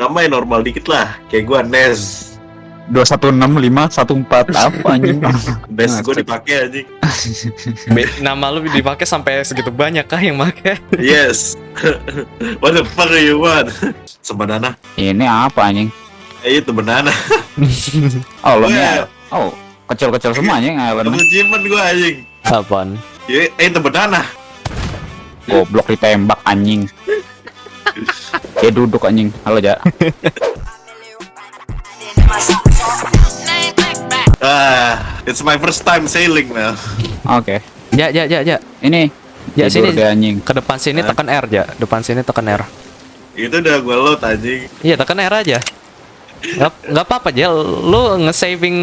Nama yang normal dikit lah. Kayak gua Nez. 216514 apa anjing? Nez Nah, gua cek. dipakai anjing. Nama lu dipakai sampai segitu banyak kah yang make? Yes. What the fuck are you want? Sebanana. Ini apa anjing? Eh itu banana. Oh, lo Well. Oh, kecil-kecil semua anjing island. Achievement gua anjing. Apaan? Ya, eh itu banana. Goblok ditembak anjing. Dia duduk anjing. Halo, Ja. Ah, it's my first time sailing man. Oke. Ya, ya, ya, ya. Ini Ya, tidur sini. deh anjing. Ke depan sini tekan R ya. Depan sini tekan R. Itu udah gua load anjing. Iya, tekan R aja. Nggak, nggak apa-apa aja. Lu nge-saving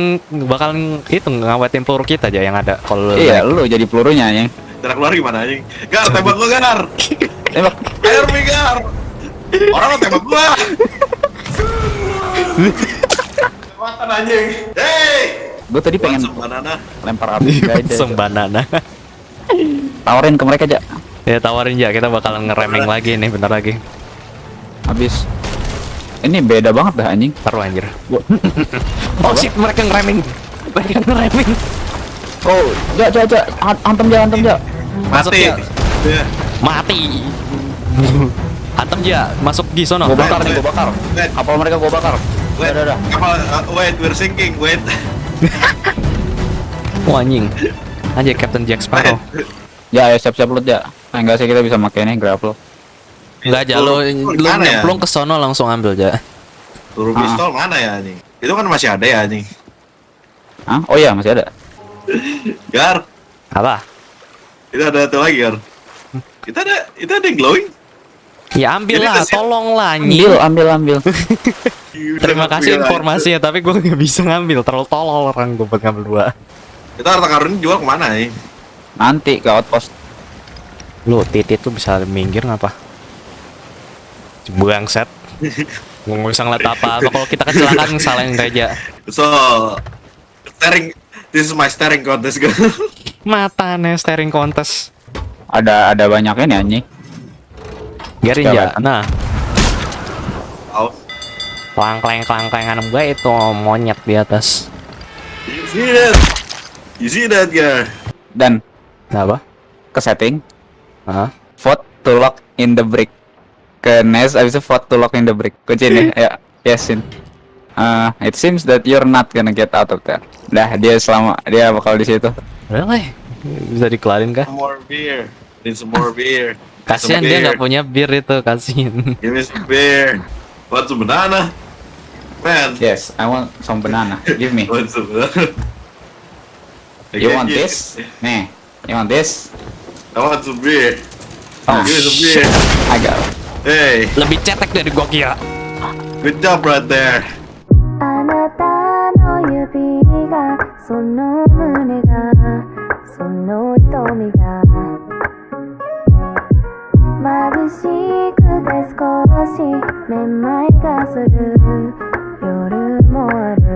bakalan itu ngawetin peluru kita aja yang ada. Kalau lu Iya, naik. lu jadi pelurunya anjing. Cara keluar gimana anjing? Gar, tembak gua Gar. Tembak. Air me Gar. Orang mau tembak gua. Tembakan anjing. Hey. Gue tadi pengen banana. lempar api aja. Sembanana. Tawarin ke mereka, Ja. ya tawarin ya, kita bakalan ngereming lagi nih bentar lagi. Habis. Ini beda banget dah anjing. Taruh anjir. Gua- Oh shit, mereka ngereming. Mereka ngereming. Oh, Ja, Ja, Ja. Hantem Ja, hantem Ja. Mati. ya. Ya. Mati. Antem ya, masuk di sono. Gua bakar nih, gua bakar. Wait. Kapal mereka gua bakar. Wait, Udah, udah. kapal, uh, wait, we're sinking, wait. Wah anjing. Anjir Captain Jack Sparrow. Ya, ya siap-siap lu, Ja. Ah, enggak sih kita bisa pakai ini grapple. Enggak aja lu lu ya? nyemplung ke sono langsung ambil aja. Peluru Ah. pistol mana ya anjing? Itu kan masih ada ya anjing. Hah? Oh iya, masih ada. Gar, Apa? itu ada satu lagi Gar. Itu ada, itu ada yang glowing. Ya ambil lah, kasih- tolong lah Ambil, ambil, ambil. Terima kasih informasinya, tapi gue nggak bisa ngambil. Terlalu tolol orang gue buat ngambil dua. Itu, itu harta karun jual ke mana ya? Nanti ke outpost. Lu titit tuh bisa minggir ngapa? Bangset. Nggak bisa ngeliat apa-apa. Kalau kita kecelakaan salahin Reja. So, staring, this is my staring contest Gar. Mata nih steering contest. Ada ada banyak ini anjing. Garin ya. Nah, Oh, klang kleng klang kleng anem gue itu monyet di atas. you see that? You see that Gar? Dan Apa? ke setting, Hah? vote to lock in the brick. Ke Nest abis itu vote to lock in the brick. Kunci ini, ya. Yesin. Uh, it seems that you're not gonna get out of there. Dah, dia selama dia bakal di situ. Really? Bisa dikelarin kah? More beer. Need some more beer. Kasihan dia nggak punya bir itu, kasihan. Give me some beer. Want some banana? Man. Yes, I want some banana. Give me. want some banana? You want this? Nih. Nah. You want this? I want some beer. Oh, Give me some beer. I got it. Hey. Lebih cetek dari gua kira. Good job right there. Sono mune ga, sono itomi ga しめまいがする。夜もある。